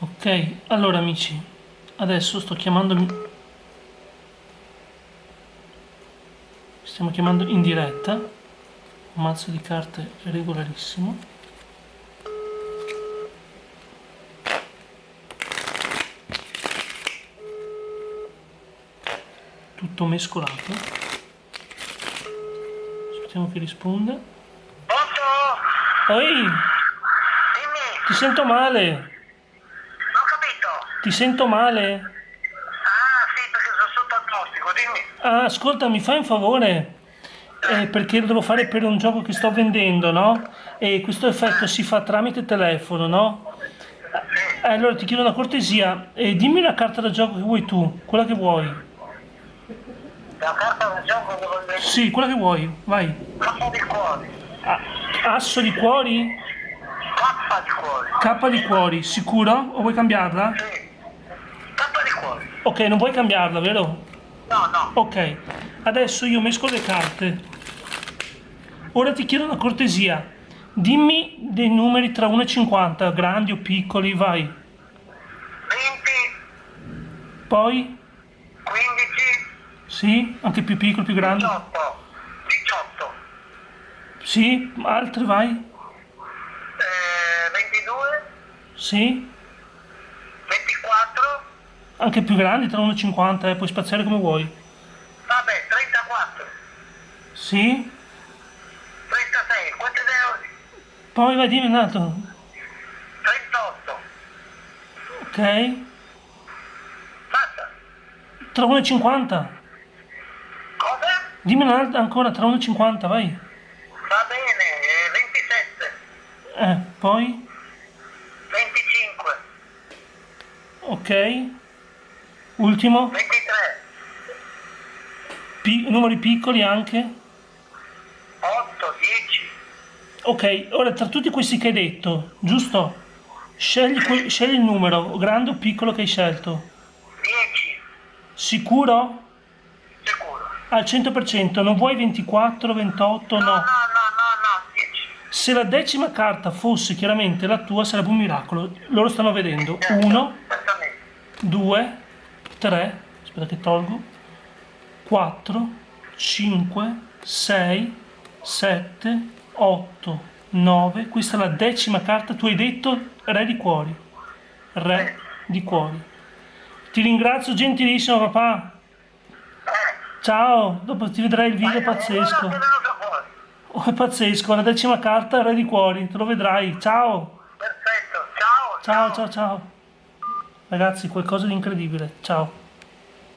ok allora amici adesso sto chiamando stiamo chiamando in diretta. Un mazzo di carte regolarissimo. Tutto mescolato. Aspettiamo che risponda. Pronto? Oi, Dimmi, ti sento male. Ti sento male Ah, sì, perché sono sotto agnostico, dimmi. Ah, ascolta, mi fai un favore? Eh, perché lo devo fare per un gioco che sto vendendo, no? E questo effetto si fa tramite telefono, no? Eh, allora ti chiedo una cortesia, eh, dimmi una carta da gioco che vuoi tu, quella che vuoi. La carta da gioco che dire. Sì, quella che vuoi, vai. K di cuori. Ah, asso di cuori? K di cuori. K di cuori, sicuro? O vuoi cambiarla? Sì. Ok, non vuoi cambiarla, vero? No, no. Ok, adesso io mescolo le carte. Ora ti chiedo una cortesia. Dimmi dei numeri tra 1 e 50, grandi o piccoli, vai. 20, Poi? 15, Sì? Anche più piccoli, più grandi? 18. 18. Sì? Altri, vai? Eh, 22, Sì? 24. Anche più grandi, tra 1 e 50, eh, puoi spaziare come vuoi. Vabbè, 34. Sì? 36. Quante ne ho? Poi vai, dimmi un altro. 38. Ok? Basta. Tra 1 e 50. Cosa? Dimmi un altro ancora, tra 1 e 50, vai. Va bene, eh, 27. Eh, poi? 25. Ok? Ultimo? 23. Pi- numeri piccoli anche? 8, 10. Ok, ora tra tutti questi che hai detto, giusto? Scegli, scegli il numero, grande o piccolo che hai scelto. 10. Sicuro? Sicuro. Al 100%, non vuoi 24, 28, No, no. no, no, no, no, 10. Se la decima carta fosse chiaramente la tua sarebbe un miracolo. Loro stanno vedendo. 1, Esattamente. 2, 3, aspetta che tolgo, 4, 5, 6, 7, 8, 9. Questa è la decima carta. Tu hai detto re di cuori. Re di cuori. Ti ringrazio gentilissimo papà. Ciao, dopo ti vedrai il video pazzesco. Oh, è pazzesco, la decima carta re di cuori, te lo vedrai. Ciao. Perfetto. Ciao. Ciao, ciao, ciao. Ragazzi, qualcosa di incredibile. Ciao.